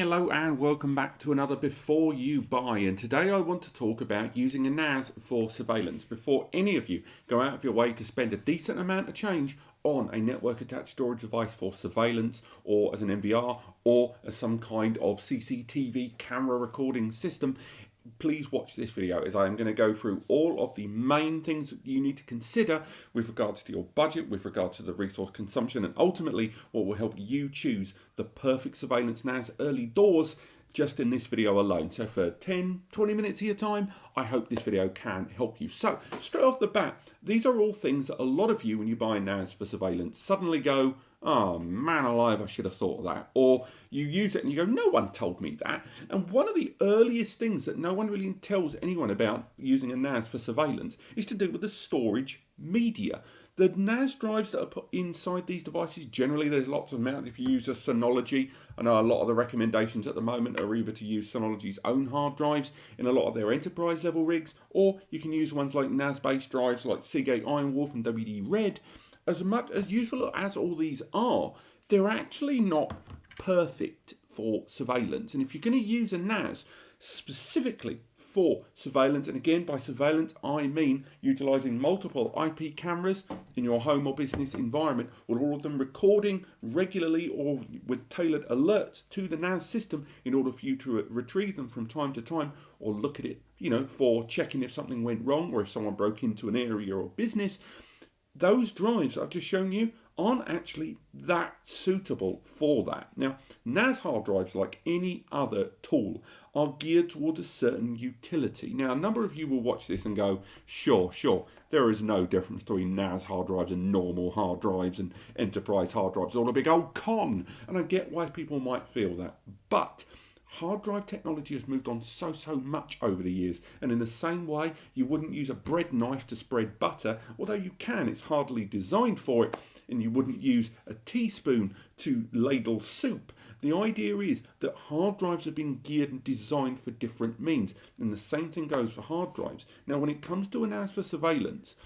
Hello and welcome back to another Before You Buy and today I want to talk about using a NAS for surveillance. Before any of you go out of your way to spend a decent amount of change on a network attached storage device for surveillance or as an NVR or as some kind of CCTV camera recording system, please watch this video as I am going to go through all of the main things that you need to consider with regards to your budget, with regards to the resource consumption, and ultimately what will help you choose the perfect surveillance NAS early doors just in this video alone. So for 10, 20 minutes of your time, I hope this video can help you. So straight off the bat, these are all things that a lot of you, when you buy NAS for surveillance, suddenly go, oh man alive, I should have thought of that. Or you use it and you go, no one told me that. And one of the earliest things that no one really tells anyone about using a NAS for surveillance is to do with the storage media. The NAS drives that are put inside these devices, generally there's lots of them If you use a Synology, I know a lot of the recommendations at the moment are either to use Synology's own hard drives in a lot of their enterprise level rigs, or you can use ones like NAS-based drives like Seagate Ironwolf and WD Red, as much as useful as all these are, they're actually not perfect for surveillance. And if you're going to use a NAS specifically for surveillance, and again by surveillance I mean utilising multiple IP cameras in your home or business environment, with all of them recording regularly or with tailored alerts to the NAS system in order for you to retrieve them from time to time or look at it, you know, for checking if something went wrong or if someone broke into an area or business those drives I've just shown you aren't actually that suitable for that. Now, NAS hard drives, like any other tool, are geared towards a certain utility. Now, a number of you will watch this and go, sure, sure, there is no difference between NAS hard drives and normal hard drives and enterprise hard drives, all a big old con. And I get why people might feel that. But Hard drive technology has moved on so, so much over the years, and in the same way, you wouldn't use a bread knife to spread butter, although you can, it's hardly designed for it, and you wouldn't use a teaspoon to ladle soup. The idea is that hard drives have been geared and designed for different means, and the same thing goes for hard drives. Now, when it comes to a NAS for surveillance,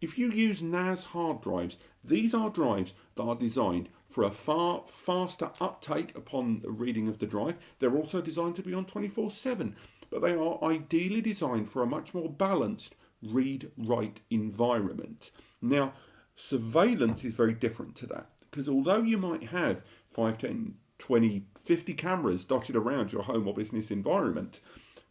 if you use NAS hard drives, these are drives that are designed for a far faster uptake upon the reading of the drive. They're also designed to be on 24-7, but they are ideally designed for a much more balanced read-write environment. Now, surveillance is very different to that, because although you might have 5, 10, 20, 50 cameras dotted around your home or business environment,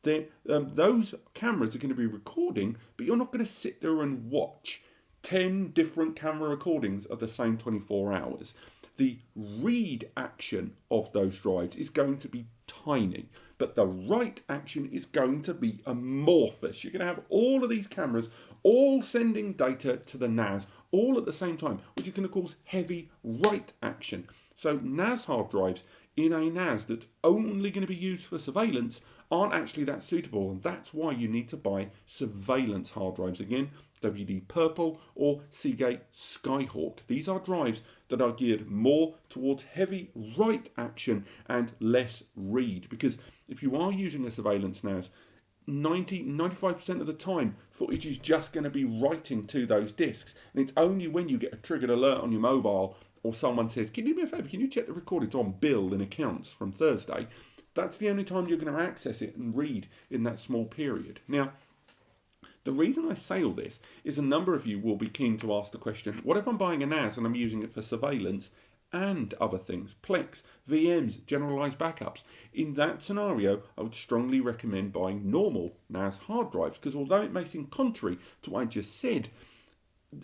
then um, those cameras are going to be recording, but you're not going to sit there and watch 10 different camera recordings of the same 24 hours the read action of those drives is going to be tiny, but the write action is going to be amorphous. You're going to have all of these cameras all sending data to the NAS all at the same time, which is going to cause heavy write action. So NAS hard drives in a NAS that's only going to be used for surveillance aren't actually that suitable and that's why you need to buy surveillance hard drives again WD Purple or Seagate Skyhawk. These are drives that are geared more towards heavy write action and less read because if you are using a surveillance NAS 90 95% of the time footage is just going to be writing to those disks and it's only when you get a triggered alert on your mobile or someone says can you do me a favour can you check the recording on bill in accounts from Thursday? That's the only time you're going to access it and read in that small period. Now the reason I say all this is a number of you will be keen to ask the question, what if I'm buying a NAS and I'm using it for surveillance and other things, Plex, VMs, generalized backups. In that scenario, I would strongly recommend buying normal NAS hard drives because although it may seem contrary to what I just said,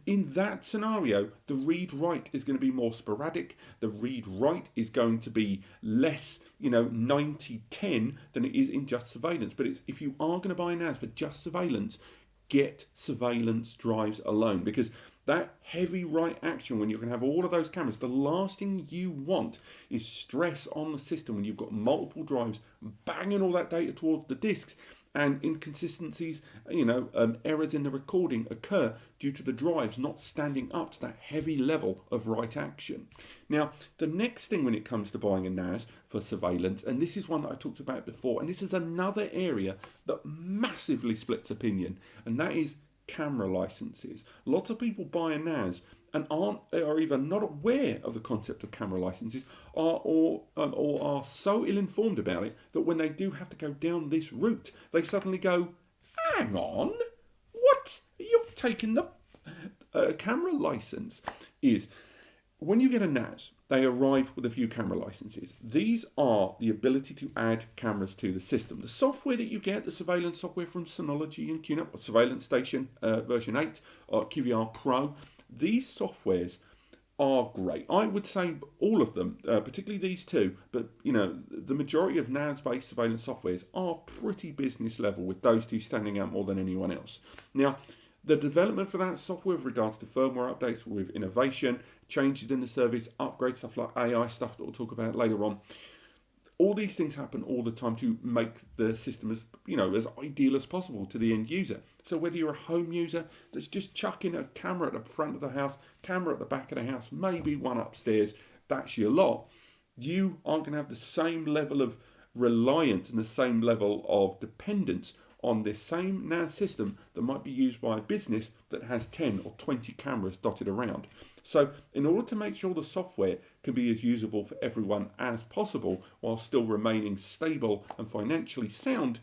in that scenario, the read-write is going to be more sporadic. The read-write is going to be less, you know, 90-10 than it is in just surveillance. But if you are going to buy a NAS for just surveillance, get surveillance drives alone because that heavy write action when you can have all of those cameras, the last thing you want is stress on the system when you've got multiple drives banging all that data towards the disks and inconsistencies, you know, um, errors in the recording occur due to the drives not standing up to that heavy level of write action. Now, the next thing when it comes to buying a NAS for surveillance, and this is one that I talked about before, and this is another area that massively splits opinion, and that is camera licenses. Lots of people buy a NAS and aren't are either not aware of the concept of camera licenses or or, um, or are so ill informed about it that when they do have to go down this route, they suddenly go, "Hang on, what? You're taking the uh, camera license?" Is when you get a NAS, they arrive with a few camera licenses. These are the ability to add cameras to the system. The software that you get, the surveillance software from Synology and QNAP, Surveillance Station uh, version 8, or QVR Pro, these softwares are great. I would say all of them, uh, particularly these two, but you know, the majority of NAS-based surveillance softwares are pretty business level with those two standing out more than anyone else. Now, the development for that software with regards to firmware updates with innovation, changes in the service, upgrades, stuff like AI stuff that we'll talk about later on. All these things happen all the time to make the system as you know as ideal as possible to the end user. So whether you're a home user that's just chucking a camera at the front of the house, camera at the back of the house, maybe one upstairs, that's your lot. You aren't going to have the same level of reliance and the same level of dependence on this same NAS system that might be used by a business that has 10 or 20 cameras dotted around. So in order to make sure the software can be as usable for everyone as possible while still remaining stable and financially sound,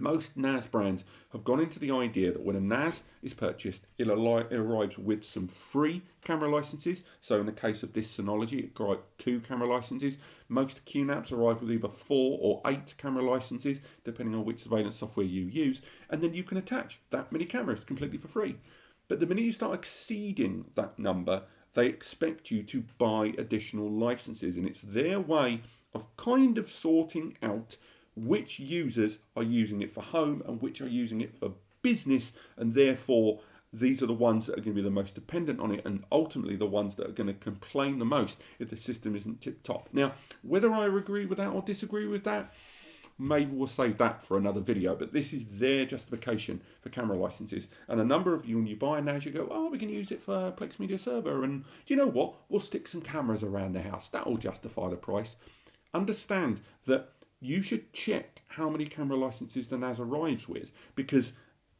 most NAS brands have gone into the idea that when a NAS is purchased, it, arrives with some free camera licenses. So in the case of this Synology, it got two camera licenses. Most QNAPs arrive with either four or eight camera licenses, depending on which surveillance software you use. And then you can attach that many cameras completely for free. But the minute you start exceeding that number, they expect you to buy additional licenses. And it's their way of kind of sorting out which users are using it for home and which are using it for business and therefore these are the ones that are going to be the most dependent on it and ultimately the ones that are going to complain the most if the system isn't tip top. Now, whether I agree with that or disagree with that, maybe we'll save that for another video, but this is their justification for camera licenses. And a number of you, when you buy NAS, you go, oh, we can use it for Plex Media Server. And do you know what? We'll stick some cameras around the house. That will justify the price. Understand that you should check how many camera licenses the NAS arrives with because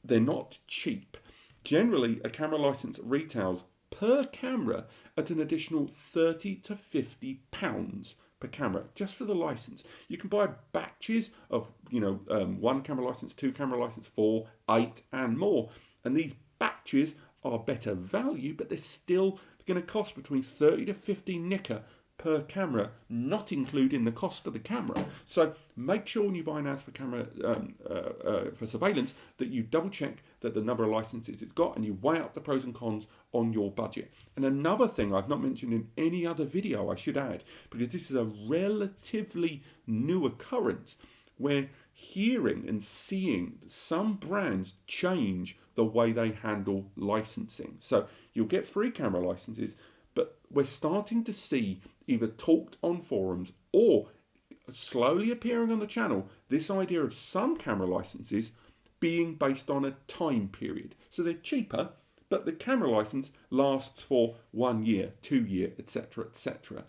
they're not cheap. Generally, a camera license retails per camera at an additional 30 to 50 pounds per camera just for the license. You can buy batches of, you know, um, one camera license, two camera license, four, eight, and more. And these batches are better value, but they're still going to cost between 30 to 50 nicker per camera, not including the cost of the camera. So make sure when you buy an NAS for camera um, uh, uh, for surveillance that you double check that the number of licenses it's got and you weigh up the pros and cons on your budget. And another thing I've not mentioned in any other video, I should add, because this is a relatively new occurrence where hearing and seeing some brands change the way they handle licensing. So you'll get free camera licenses, but we're starting to see either talked on forums or slowly appearing on the channel this idea of some camera licenses being based on a time period. So they're cheaper, but the camera license lasts for one year, two year, etc., etc.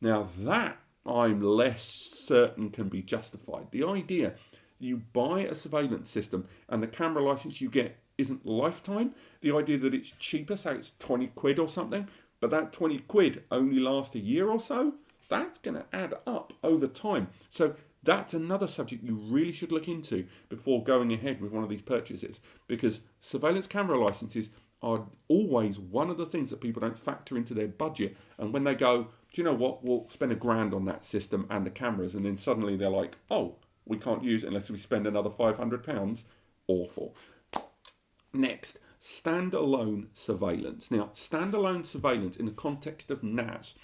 Now that I'm less certain can be justified. The idea you buy a surveillance system and the camera license you get isn't lifetime, the idea that it's cheaper, say it's 20 quid or something, but that 20 quid only lasts a year or so, that's going to add up over time. So that's another subject you really should look into before going ahead with one of these purchases because surveillance camera licenses are always one of the things that people don't factor into their budget. And when they go, do you know what, we'll spend a grand on that system and the cameras, and then suddenly they're like, oh, we can't use it unless we spend another £500. Awful. Next, standalone surveillance. Now, standalone surveillance in the context of NAS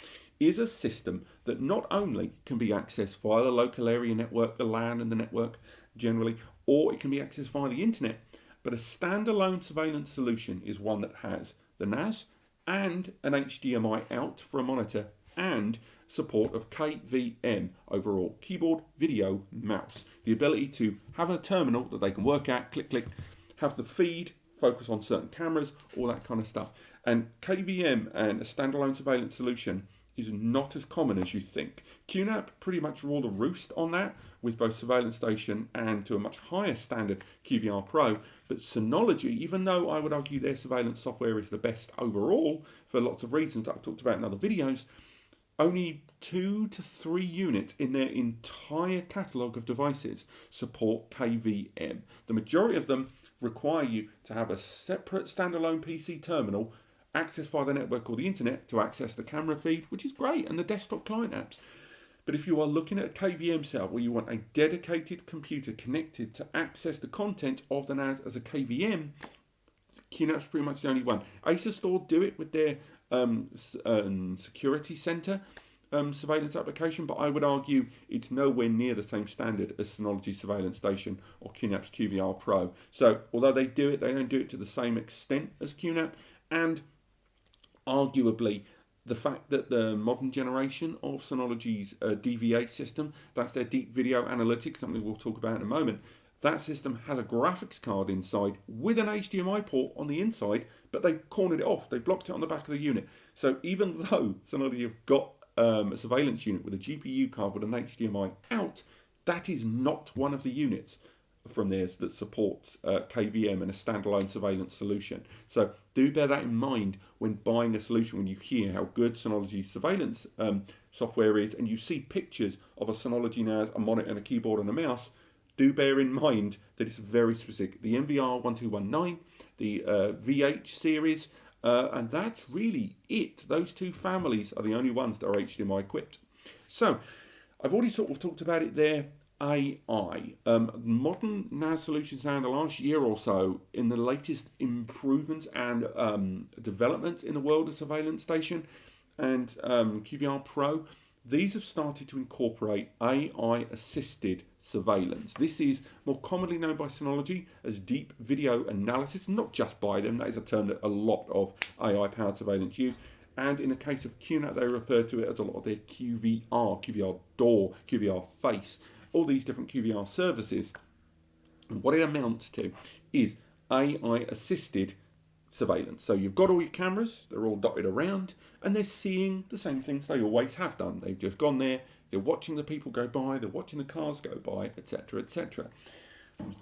is a system that not only can be accessed via the local area network, the LAN and the network generally, or it can be accessed via the internet, but a standalone surveillance solution is one that has the NAS and an HDMI out for a monitor and support of KVM overall keyboard, video, mouse. The ability to have a terminal that they can work at, click, click, have the feed focus on certain cameras, all that kind of stuff. And KVM and a standalone surveillance solution is not as common as you think. QNAP pretty much ruled the roost on that with both Surveillance Station and to a much higher standard QVR Pro. But Synology, even though I would argue their surveillance software is the best overall for lots of reasons that I've talked about in other videos, only two to three units in their entire catalogue of devices support KVM. The majority of them require you to have a separate standalone PC terminal accessed via the network or the internet to access the camera feed, which is great, and the desktop client apps. But if you are looking at a KVM setup where you want a dedicated computer connected to access the content of the NAS as a KVM, QNAP's pretty much the only one. Asustor do it with their um, um, security center um, surveillance application, but I would argue it's nowhere near the same standard as Synology Surveillance Station or QNAP's QVR Pro. So although they do it, they don't do it to the same extent as QNAP, and arguably the fact that the modern generation of Synology's uh, DVA system, that's their deep video analytics, something we'll talk about in a moment, that system has a graphics card inside with an HDMI port on the inside, but they cornered it off. They blocked it on the back of the unit. So even though Synology have got um, a surveillance unit with a GPU card with an HDMI out, that is not one of the units from theirs that supports uh, KVM and a standalone surveillance solution. So do bear that in mind when buying a solution, when you hear how good Synology's surveillance um, software is and you see pictures of a Synology NAS, a monitor and a keyboard and a mouse, do bear in mind that it's very specific. The NVR1219, the uh, VH series, uh, and that's really it. Those two families are the only ones that are HDMI equipped. So I've already sort of talked about it there. AI. Um, modern NAS solutions now in the last year or so, in the latest improvements and um, developments in the world of surveillance station and um, QVR Pro, these have started to incorporate AI assisted surveillance. This is more commonly known by Synology as deep video analysis, not just by them, that is a term that a lot of AI powered surveillance use. And in the case of QNAP, they refer to it as a lot of their QVR, QVR door, QVR face all these different QVR services. What it amounts to is AI assisted surveillance. So you've got all your cameras, they're all dotted around, and they're seeing the same things they always have done. They've just gone there, they're watching the people go by, they're watching the cars go by, etc. etc.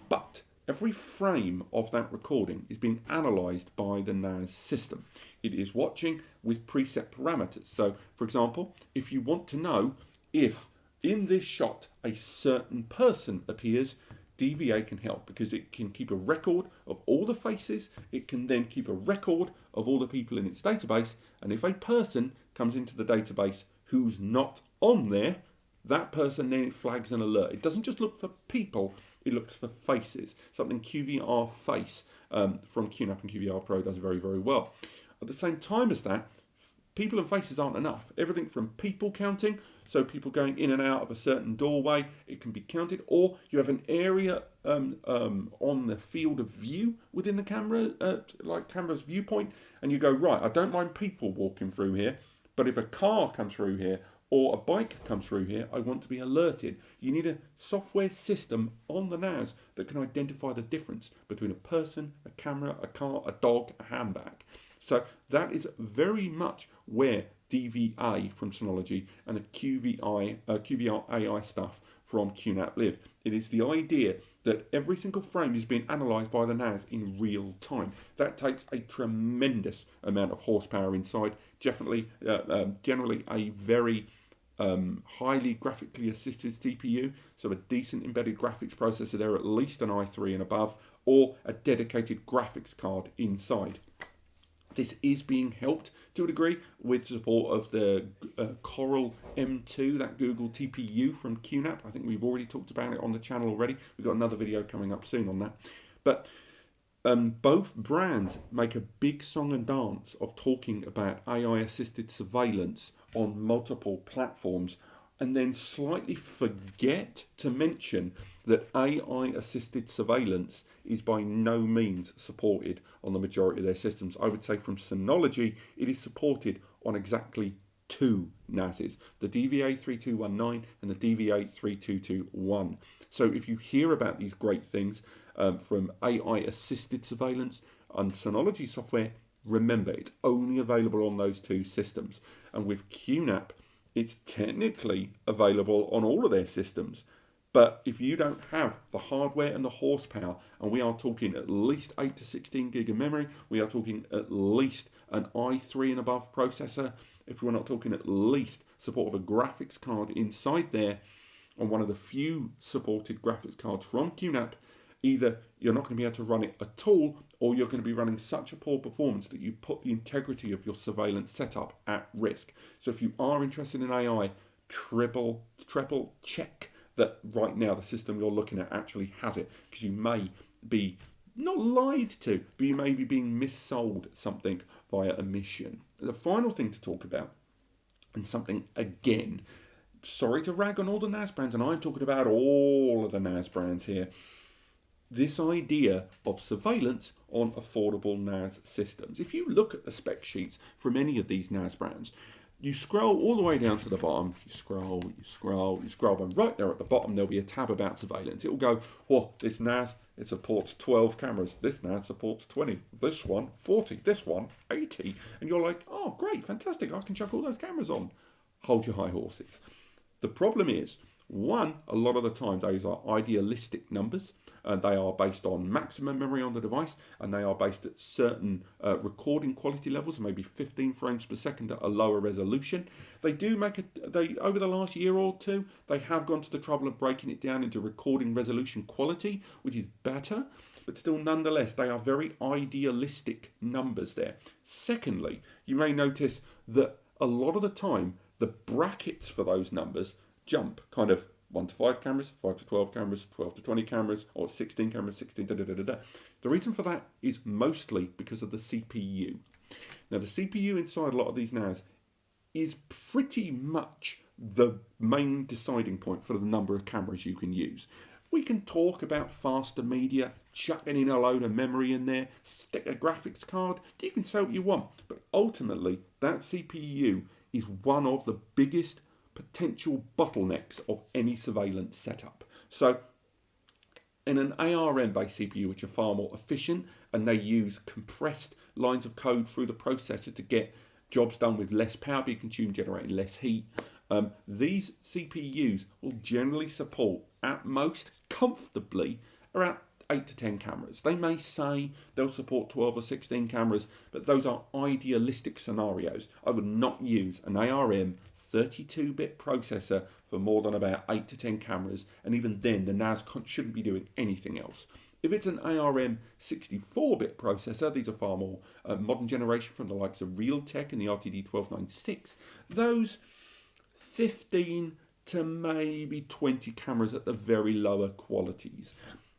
But every frame of that recording is being analysed by the NAS system. It is watching with preset parameters. So, for example, if you want to know if in this shot a certain person appears, DVA can help because it can keep a record of all the faces, it can then keep a record of all the people in its database, and if a person comes into the database who's not on there, that person then flags an alert. It doesn't just look for people, it looks for faces, something QVR Face um, from QNAP and QVR Pro does very, very well. At the same time as that, people and faces aren't enough. Everything from people counting so people going in and out of a certain doorway, it can be counted. Or you have an area um, um, on the field of view within the camera, uh, like camera's viewpoint, and you go, right, I don't mind people walking through here, but if a car comes through here or a bike comes through here, I want to be alerted. You need a software system on the NAS that can identify the difference between a person, a camera, a car, a dog, a handbag. So that is very much where DVA from Synology and the QVI, uh, QVR AI stuff from QNAP Live. It is the idea that every single frame is being analysed by the NAS in real time. That takes a tremendous amount of horsepower inside. Definitely, uh, um, generally a very um, highly graphically assisted CPU, so a decent embedded graphics processor there, at least an i3 and above, or a dedicated graphics card inside. This is being helped to a degree with support of the uh, Coral M2, that Google TPU from QNAP. I think we've already talked about it on the channel already. We've got another video coming up soon on that. But um, both brands make a big song and dance of talking about AI assisted surveillance on multiple platforms and then slightly forget to mention that AI assisted surveillance is by no means supported on the majority of their systems. I would say from Synology, it is supported on exactly two NASes, the DVA3219 and the DVA3221. So if you hear about these great things um, from AI assisted surveillance and Synology software, Remember, it's only available on those two systems. And with QNAP, it's technically available on all of their systems. But if you don't have the hardware and the horsepower, and we are talking at least 8 to 16 gig of memory, we are talking at least an i3 and above processor, if we're not talking at least support of a graphics card inside there, on one of the few supported graphics cards from QNAP, either you're not going to be able to run it at all, or you're going to be running such a poor performance that you put the integrity of your surveillance setup at risk. So if you are interested in AI, triple, triple check that right now the system you're looking at actually has it, because you may be not lied to, but you may be being missold something via omission. The final thing to talk about, and something again, sorry to rag on all the NAS brands, and I'm talking about all of the NAS brands here. This idea of surveillance on affordable NAS systems. If you look at the spec sheets from any of these NAS brands, you scroll all the way down to the bottom, you scroll, you scroll, you scroll, and right there at the bottom there'll be a tab about surveillance. It will go, well, this NAS, it supports 12 cameras, this NAS supports 20, this one 40, this one 80. And you're like, oh, great, fantastic, I can chuck all those cameras on. Hold your high horses. The problem is, one, a lot of the time those are idealistic numbers and they are based on maximum memory on the device and they are based at certain uh, recording quality levels maybe 15 frames per second at a lower resolution. They do make it they over the last year or two they have gone to the trouble of breaking it down into recording resolution quality which is better but still nonetheless they are very idealistic numbers there. Secondly you may notice that a lot of the time the brackets for those numbers jump kind of 1 to 5 cameras, 5 to 12 cameras, 12 to 20 cameras, or 16 cameras, 16 da da da da da. The reason for that is mostly because of the CPU. Now, the CPU inside a lot of these NAS is pretty much the main deciding point for the number of cameras you can use. We can talk about faster media, chucking in a load of memory in there, stick a graphics card, you can say what you want, but ultimately that CPU is one of the biggest potential bottlenecks of any surveillance setup. So in an ARM based CPU, which are far more efficient and they use compressed lines of code through the processor to get jobs done with less power being consumed, generating less heat. Um, these CPUs will generally support at most comfortably around 8 to 10 cameras. They may say they'll support 12 or 16 cameras, but those are idealistic scenarios. I would not use an ARM 32 bit processor for more than about 8 to 10 cameras, and even then, the NAS shouldn't be doing anything else. If it's an ARM 64 bit processor, these are far more uh, modern generation from the likes of Realtek and the RTD 1296, those 15 to maybe 20 cameras at the very lower qualities.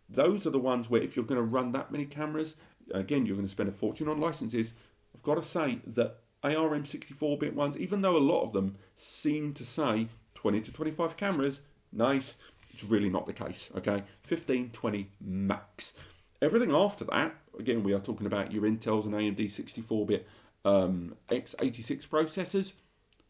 Those are the ones where if you're going to run that many cameras, again, you're going to spend a fortune on licenses. I've got to say that ARM 64-bit ones, even though a lot of them seem to say 20 to 25 cameras, nice, it's really not the case, okay? 15, 20 max. Everything after that, again, we are talking about your Intels and AMD 64-bit um, x86 processors,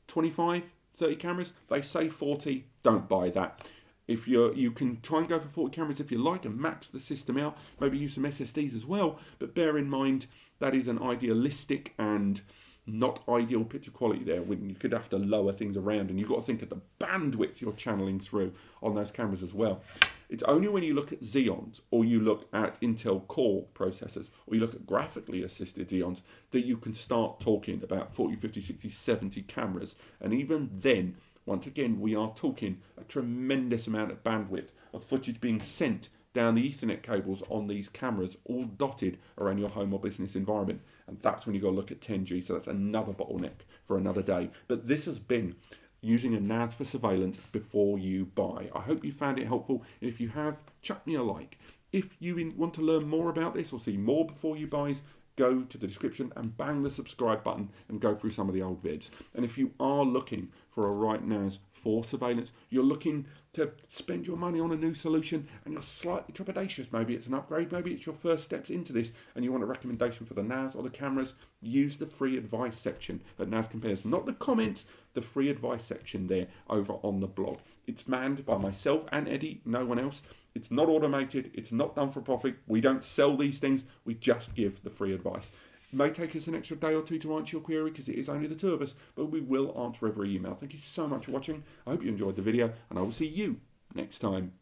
25, 30 cameras. They say 40, don't buy that. If you're, you can try and go for 40 cameras if you like and max the system out, maybe use some SSDs as well, but bear in mind that is an idealistic and not ideal picture quality there when you could have to lower things around and you've got to think of the bandwidth you're channeling through on those cameras as well. It's only when you look at Xeons or you look at Intel Core processors or you look at graphically assisted Xeons that you can start talking about 40, 50, 60, 70 cameras. And even then, once again, we are talking a tremendous amount of bandwidth of footage being sent down the Ethernet cables on these cameras, all dotted around your home or business environment. And that's when you go look at 10G. So that's another bottleneck for another day. But this has been using a NAS for surveillance before you buy. I hope you found it helpful. If you have, chuck me a like. If you want to learn more about this or see more before you buys, go to the description and bang the subscribe button and go through some of the old vids. And if you are looking for a right NAS for surveillance. You're looking to spend your money on a new solution and you're slightly trepidatious. Maybe it's an upgrade, maybe it's your first steps into this and you want a recommendation for the NAS or the cameras. Use the free advice section at NAS Compares, not the comments, the free advice section there over on the blog. It's manned by myself and Eddie, no one else. It's not automated, it's not done for profit. We don't sell these things, we just give the free advice. It may take us an extra day or two to answer your query because it is only the two of us, but we will answer every email. Thank you so much for watching. I hope you enjoyed the video, and I will see you next time.